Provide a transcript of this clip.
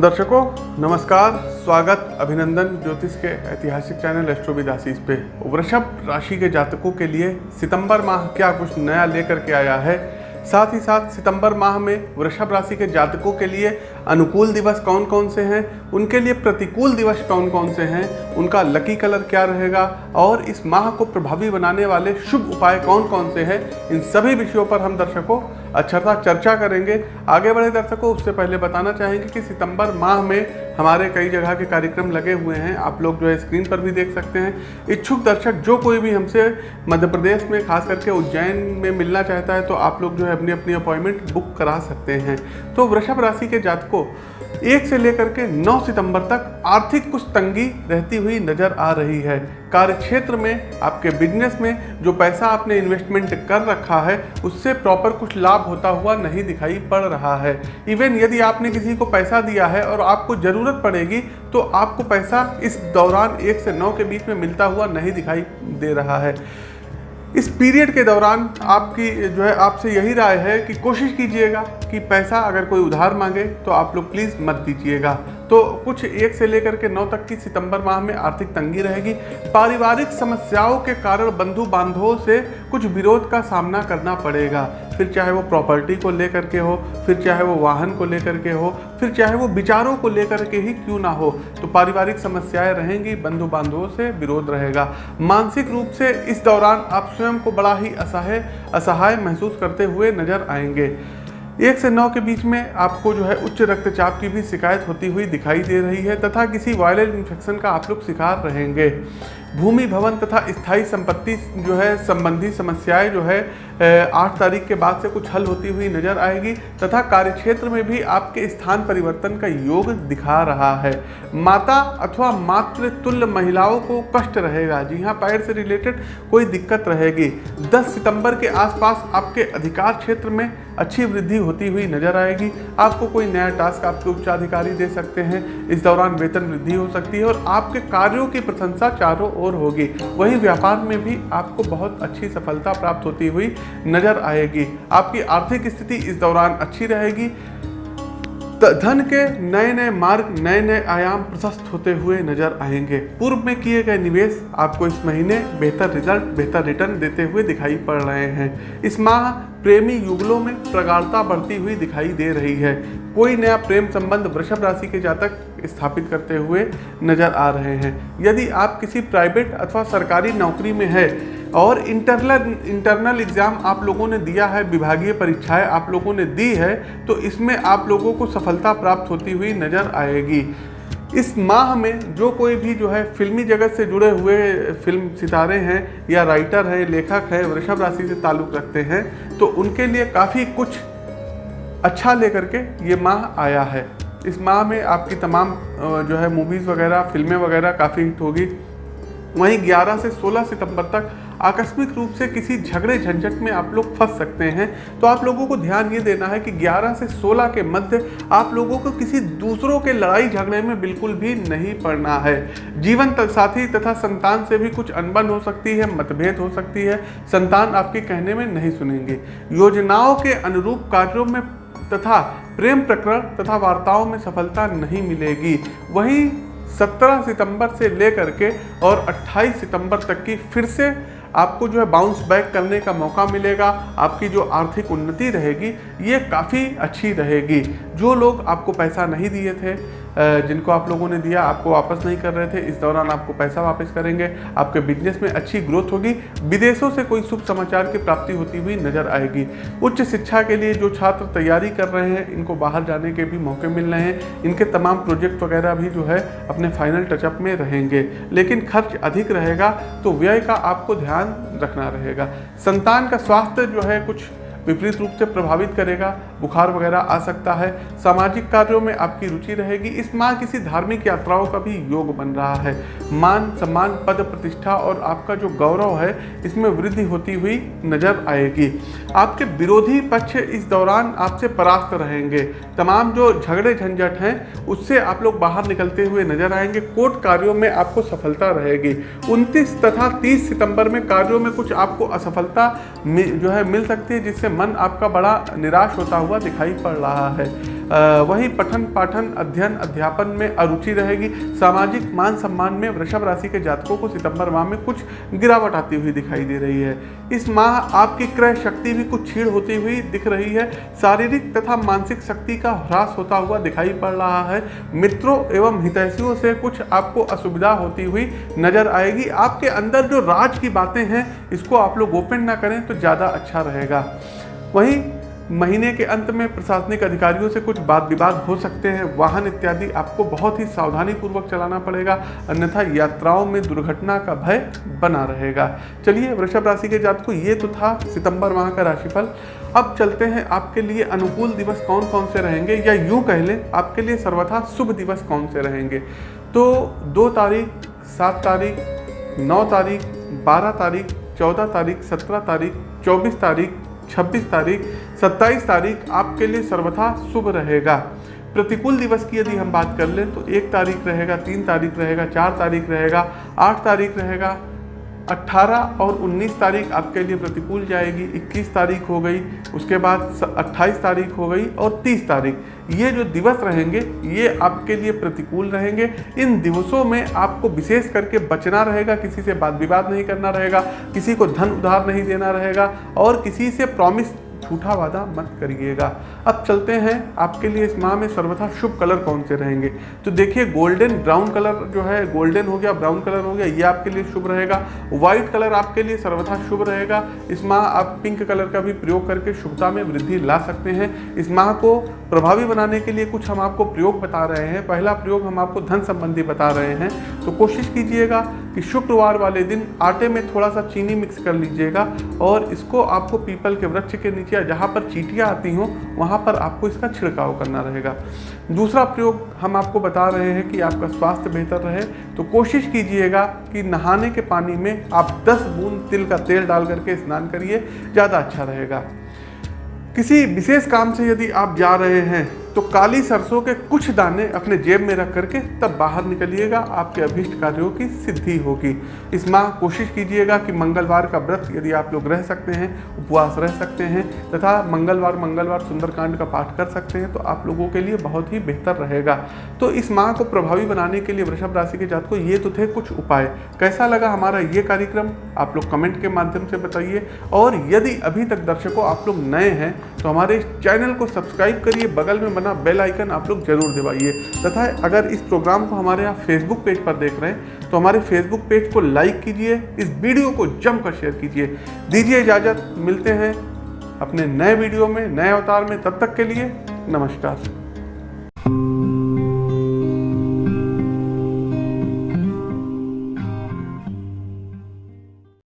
दर्शकों, नमस्कार, स्वागत, अभिनंदन ज्योतिष के ऐतिहासिक चैनल एस्ट्रोविदासीस पे। वृषभ राशि के जातकों के लिए सितंबर माह क्या कुछ नया लेकर के आया है? साथ ही साथ सितंबर माह में वृषभ राशि के जातकों के लिए अनुकूल दिवस कौन कौन से हैं? उनके लिए प्रतिकूल दिवस कौन कौन से हैं? उनका लकी कलर क्या रहेगा? और इस माह को प्रभावी बनाने वाले शुभ उपाय कौन कौन से हैं? इन सभी विषयों पर हम दर्शकों अच्छा सा चर्चा करेंगे। आगे बढ़े दर्शकों, उससे पहले बताना चाहेंगे कि सितंबर माह में हमारे कई जगह के कार्यक्रम लगे हुए हैं। आप लोग जो है स्क्रीन पर भी देख सकते हैं। इच्छुक दर्शक जो कोई भी हमसे मध्य प्रदेश में, खास करके उज्जैन में मिलना चाहता है तो आप लोग जो है अपनी अपनी अपॉइंटमेंट बुक करा सकते हैं। तो वृषभ राशि के जातकों, एक से लेकर के 9 सितंबर तक आर्थिक कुछ तंगी रहती हुई नज़र आ रही है। कार्य क्षेत्र में, आपके बिज़नेस में जो पैसा आपने इन्वेस्टमेंट कर रखा है, उससे प्रॉपर कुछ लाभ होता हुआ नहीं दिखाई पड़ रहा है। इवन यदि आपने किसी को पैसा दिया है और आपको ज़रूरत पड़ेगी तो आपको पैसा इस दौरान एक से नौ के बीच में मिलता हुआ नहीं दिखाई दे रहा है। इस पीरियड के दौरान आपकी जो है, आपसे यही राय है कि कोशिश कीजिएगा कि पैसा अगर कोई उधार मांगे तो आप लोग प्लीज़ मत दीजिएगा। तो कुछ एक से लेकर के नौ तक की सितंबर माह में आर्थिक तंगी रहेगी। पारिवारिक समस्याओं के कारण बंधु बांधवों से कुछ विरोध का सामना करना पड़ेगा। फिर चाहे वो प्रॉपर्टी को लेकर के हो, फिर चाहे वो वाहन को लेकर के हो, फिर चाहे वो विचारों को लेकर के ही क्यों ना हो तो पारिवारिक समस्याएँ रहेंगी बंधु बांधवों से विरोध रहेगा। मानसिक रूप से इस दौरान आप स्वयं को बड़ा ही असहाय असहाय महसूस करते हुए नज़र आएँगे। एक से नौ के बीच में आपको जो है उच्च रक्तचाप की भी शिकायत होती हुई दिखाई दे रही है, तथा किसी वायरल इन्फेक्शन का आप लोग शिकार रहेंगे। भूमि भवन तथा स्थायी संपत्ति जो है, संबंधी समस्याएँ जो है आठ तारीख के बाद से कुछ हल होती हुई नज़र आएगी तथा कार्यक्षेत्र में भी आपके स्थान परिवर्तन का योग दिखा रहा है। माता अथवा मातृतुल्य महिलाओं को कष्ट रहेगा। जी हाँ पैर से रिलेटेड कोई दिक्कत रहेगी। 10 सितंबर के आसपास आपके अधिकार क्षेत्र में अच्छी वृद्धि होती हुई नज़र आएगी। आपको कोई नया टास्क आपके उच्चाधिकारी दे सकते हैं। इस दौरान वेतन वृद्धि हो सकती है और आपके कार्यों की प्रशंसा चारों होगी। वही व्यापार में भी आपको बहुत अच्छी सफलता प्राप्त होती हुई नज़र आएगी। आपकी आर्थिक स्थिति इस दौरान अच्छी रहेगी। धन के नए नए मार्ग नए नए आयाम प्रशस्त होते हुए नज़र आएँगे। पूर्व में किए गए निवेश आपको इस महीने बेहतर रिज़ल्ट, बेहतर रिटर्न देते हुए दिखाई पड़ रहे हैं। इस माह प्रेमी युगलों में प्रगाढ़ता बढ़ती हुई दिखाई दे रही है। कोई नया प्रेम संबंध वृषभ राशि के जातक स्थापित करते हुए नज़र आ रहे हैं। यदि आप किसी प्राइवेट अथवा सरकारी नौकरी में है और इंटरनल इंटरनल एग्ज़ाम आप लोगों ने दिया है, विभागीय परीक्षाएँ आप लोगों ने दी है तो इसमें आप लोगों को सफलता प्राप्त होती हुई नज़र आएगी। इस माह में जो कोई भी जो है फिल्मी जगत से जुड़े हुए फ़िल्म सितारे हैं, या राइटर हैं, लेखक हैं, वृषभ राशि से ताल्लुक़ रखते हैं तो उनके लिए काफ़ी कुछ अच्छा लेकर के ये माह आया है। इस माह में आपकी तमाम जो है मूवीज़ वगैरह, फ़िल्में वगैरह काफ़ी हिट होगी। वहीं 11 से 16 सितंबर तक आकस्मिक रूप से किसी झगड़े झंझट में आप लोग फंस सकते हैं। तो आप लोगों को ध्यान ये देना है कि 11 से 16 के मध्य आप लोगों को किसी दूसरों के लड़ाई झगड़े में बिल्कुल भी नहीं पड़ना है। जीवन साथी तथा संतान से भी कुछ अनबन हो सकती है, मतभेद हो सकती है। संतान आपके कहने में नहीं सुनेंगे। योजनाओं के अनुरूप कार्यों में तथा प्रेम प्रकरण तथा वार्ताओं में सफलता नहीं मिलेगी। वहीं 17 सितंबर से लेकर के और 28 सितंबर तक की फिर से आपको जो है बाउंस बैक करने का मौका मिलेगा, आपकी जो आर्थिक उन्नति रहेगी, ये काफ़ी अच्छी रहेगी। जो लोग आपको पैसा नहीं दिए थे जिनको आप लोगों ने दिया, आपको वापस नहीं कर रहे थे, इस दौरान आपको पैसा वापस करेंगे, आपके बिज़नेस में अच्छी ग्रोथ होगी, विदेशों से कोई शुभ समाचार की प्राप्ति होती हुई नज़र आएगी। उच्च शिक्षा के लिए जो छात्र तैयारी कर रहे हैं, इनको बाहर जाने के भी मौके मिल रहे हैं। इनके तमाम प्रोजेक्ट वगैरह भी जो है, अपने फाइनल टचअप में रहेंगे। लेकिन खर्च अधिक रहेगा तो व्यय का आपको ध्यान रखना रहेगा। संतान का स्वास्थ्य जो है कुछ विपरीत रूप से प्रभावित करेगा बुखार वगैरह आ सकता है। सामाजिक कार्यों में आपकी रुचि रहेगी। इस माह किसी धार्मिक यात्राओं का भी योग बन रहा है। मान, सम्मान, पद प्रतिष्ठा और आपका जो गौरव है, इसमें वृद्धि होती हुई नज़र आएगी। आपके विरोधी पक्ष इस दौरान आपसे परास्त रहेंगे। तमाम जो झगड़े झंझट हैं, उससे आप लोग बाहर निकलते हुए नज़र आएँगे। कोर्ट कार्यों में आपको सफलता रहेगी। 29 तथा 30 सितंबर में कार्यों में कुछ आपको असफलता जो है मिल सकती है, जिससे मन आपका बड़ा निराश होता हुआ दिखाई पड़ रहा है। वही पठन पाठन अध्ययन अध्यापन में अरुचि रहेगी। सामाजिक मान सम्मान में वृषभ राशि के जातकों को सितंबर माह में कुछ गिरावट आती हुई दिखाई दे रही है। इस माह आपकी क्रय शक्ति भी कुछ छीड़ होती हुई दिख रही है। शारीरिक तथा मानसिक शक्ति का ह्रास होता हुआ दिखाई पड़ रहा है। मित्रों एवं हितैषियों से कुछ आपको असुविधा होती हुई नज़र आएगी। आपके अंदर जो राज की बातें हैं, इसको आप लोग ओपन ना करें तो ज़्यादा अच्छा रहेगा। वहीं महीने के अंत में प्रशासनिक अधिकारियों से कुछ वाद विवाद हो सकते हैं। वाहन इत्यादि आपको बहुत ही सावधानी पूर्वक चलाना पड़ेगा, अन्यथा यात्राओं में दुर्घटना का भय बना रहेगा। चलिए, वृषभ राशि के जात को ये तो था सितंबर माह का राशिफल। अब चलते हैं, आपके लिए अनुकूल दिवस कौन कौन से रहेंगे? या यूँ कह लें, आपके लिए सर्वथा शुभ दिवस कौन से रहेंगे? तो दो तारीख, सात तारीख, नौ तारीख, बारह तारीख, चौदह तारीख, सत्रह तारीख, चौबीस तारीख 26 तारीख 27 तारीख आपके लिए सर्वथा शुभ रहेगा। प्रतिकूल दिवस की यदि हम बात कर लें तो एक तारीख रहेगा, तीन तारीख रहेगा, चार तारीख रहेगा, आठ तारीख रहेगा 18 और 19 तारीख आपके लिए प्रतिकूल जाएगी 21 तारीख हो गई, उसके बाद 28 तारीख हो गई और 30 तारीख। ये जो दिवस रहेंगे, ये आपके लिए प्रतिकूल रहेंगे। इन दिवसों में आपको विशेष करके बचना रहेगा, किसी से बात विवाद नहीं करना रहेगा, किसी को धन उधार नहीं देना रहेगा और किसी से प्रॉमिस झूठा वादा मत करिएगा। अब चलते हैं, आपके लिए इस माह में सर्वथा शुभ कलर कौन से रहेंगे? तो देखिए गोल्डन ब्राउन कलर जो है गोल्डन हो गया ब्राउन कलर हो गया, ये आपके लिए शुभ रहेगा। व्हाइट कलर आपके लिए सर्वथा शुभ रहेगा। इस माह आप पिंक कलर का भी प्रयोग करके शुभता में वृद्धि ला सकते हैं। इस माह को प्रभावी बनाने के लिए कुछ हम आपको प्रयोग बता रहे हैं। पहला प्रयोग हम आपको धन संबंधी बता रहे हैं। तो कोशिश कीजिएगा कि शुक्रवार वाले दिन आटे में थोड़ा सा चीनी मिक्स कर लीजिएगा और इसको आपको पीपल के वृक्ष के नीचे जहाँ पर चीटियाँ आती हों, वहाँ पर आपको इसका छिड़काव करना रहेगा। दूसरा प्रयोग हम आपको बता रहे हैं कि आपका स्वास्थ्य बेहतर रहे तो कोशिश कीजिएगा कि नहाने के पानी में आप 10 बूंद तिल का तेल डाल करके स्नान करिए, ज़्यादा अच्छा रहेगा। किसी विशेष काम से यदि आप जा रहे हैं तो काली सरसों के कुछ दाने अपने जेब में रख करके तब बाहर निकलिएगा। आपके अभीष्ट कार्यों की सिद्धि होगी। इस माह कोशिश कीजिएगा कि मंगलवार का व्रत यदि आप लोग रह सकते हैं, उपवास रह सकते हैं, तथा मंगलवार मंगलवार सुंदरकांड का पाठ कर सकते हैं तो आप लोगों के लिए बहुत ही बेहतर रहेगा। तो इस माह को प्रभावी बनाने के लिए वृषभ राशि के जात को ये तो थे कुछ उपाय। कैसा लगा हमारा ये कार्यक्रम? आप लोग कमेंट के माध्यम से बताइए। और यदि अभी तक दर्शकों आप लोग नए हैं तो हमारे चैनल को सब्सक्राइब करिए। बगल में बना बेल आइकन आप लोग ज़रूर दबाइए। तथा अगर इस प्रोग्राम को हमारे यहाँ फेसबुक पेज पर देख रहे हैं तो हमारे फेसबुक पेज को लाइक कीजिए, इस वीडियो को जमकर शेयर कीजिए। दीजिए इजाज़त, मिलते हैं अपने नए वीडियो में, नए अवतार में। तब तक के लिए नमस्कार।